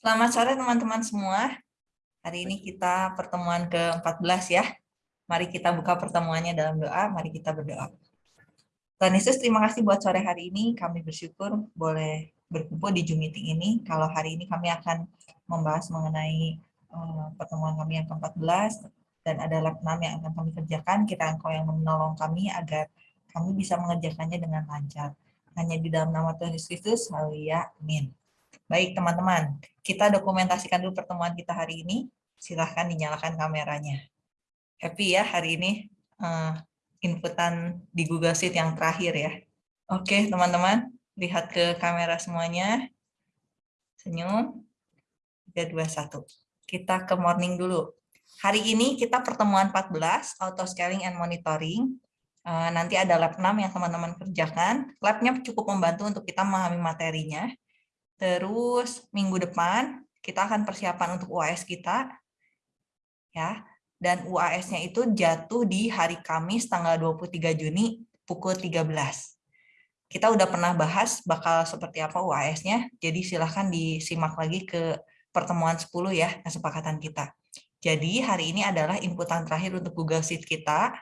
Selamat sore teman-teman semua. Hari ini kita pertemuan ke-14 ya. Mari kita buka pertemuannya dalam doa, mari kita berdoa. Tuhan Yesus, terima kasih buat sore hari ini. Kami bersyukur boleh berkumpul di Zoom meeting ini. Kalau hari ini kami akan membahas mengenai uh, pertemuan kami yang ke-14 dan ada lab 6 yang akan kami kerjakan. Kita engkau yang menolong kami agar kami bisa mengerjakannya dengan lancar. Hanya di dalam nama Tuhan Yesus Kristus, haleluya, amin. Baik teman-teman, kita dokumentasikan dulu pertemuan kita hari ini. Silahkan dinyalakan kameranya. Happy ya hari ini uh, inputan di Google Sheet yang terakhir ya. Oke teman-teman, lihat ke kamera semuanya. Senyum. 3, 2, 1. Kita ke morning dulu. Hari ini kita pertemuan 14, auto scaling and monitoring. Uh, nanti ada lab 6 yang teman-teman kerjakan. Labnya cukup membantu untuk kita memahami materinya. Terus minggu depan kita akan persiapan untuk UAS kita. ya. Dan UAS-nya itu jatuh di hari Kamis tanggal 23 Juni pukul 13. Kita udah pernah bahas bakal seperti apa UAS-nya, jadi silahkan disimak lagi ke pertemuan 10 ya, kesepakatan kita. Jadi hari ini adalah inputan terakhir untuk Google Sheet kita.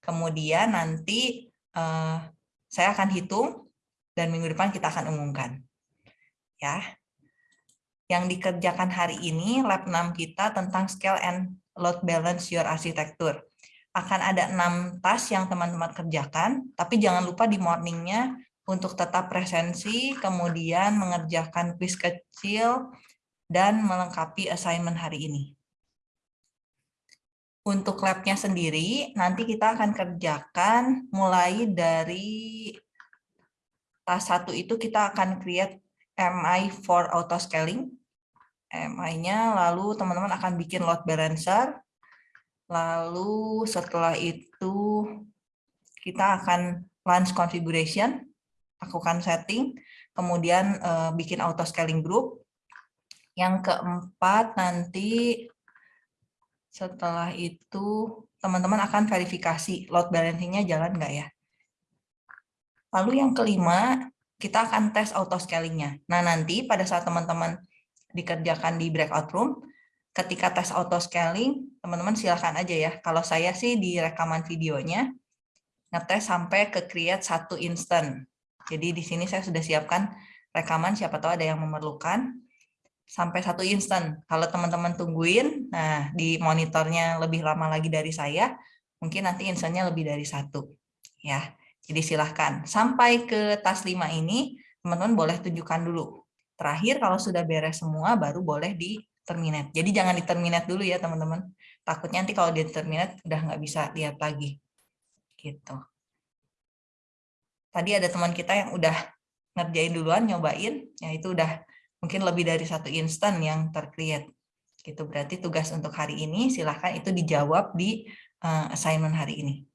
Kemudian nanti uh, saya akan hitung dan minggu depan kita akan umumkan ya. Yang dikerjakan hari ini lab 6 kita tentang scale and load balance your architecture. Akan ada enam task yang teman-teman kerjakan, tapi jangan lupa di morningnya untuk tetap presensi, kemudian mengerjakan quiz kecil, dan melengkapi assignment hari ini. Untuk labnya sendiri, nanti kita akan kerjakan mulai dari task satu itu kita akan create MI for auto scaling. MI-nya lalu teman-teman akan bikin load balancer. Lalu setelah itu kita akan launch configuration, lakukan setting, kemudian uh, bikin auto scaling group. Yang keempat nanti setelah itu teman-teman akan verifikasi load balancing-nya jalan nggak ya. Lalu yang kelima, kita akan tes auto scalingnya. Nah, nanti pada saat teman-teman dikerjakan di breakout room, ketika tes auto scaling, teman-teman silahkan aja ya. Kalau saya sih di rekaman videonya, ngetes sampai ke create satu instant. Jadi di sini saya sudah siapkan rekaman, siapa tahu ada yang memerlukan, sampai satu instant. Kalau teman-teman tungguin, nah di monitornya lebih lama lagi dari saya, mungkin nanti instantnya lebih dari satu. ya. Jadi silahkan. Sampai ke tas 5 ini, teman-teman boleh tunjukkan dulu. Terakhir, kalau sudah beres semua, baru boleh di terminate. Jadi jangan di terminate dulu ya, teman-teman. Takutnya nanti kalau di terminate udah nggak bisa lihat lagi. Gitu. Tadi ada teman kita yang udah ngerjain duluan, nyobain, ya itu udah mungkin lebih dari satu instan yang tercreate. Gitu berarti tugas untuk hari ini silahkan itu dijawab di uh, assignment hari ini.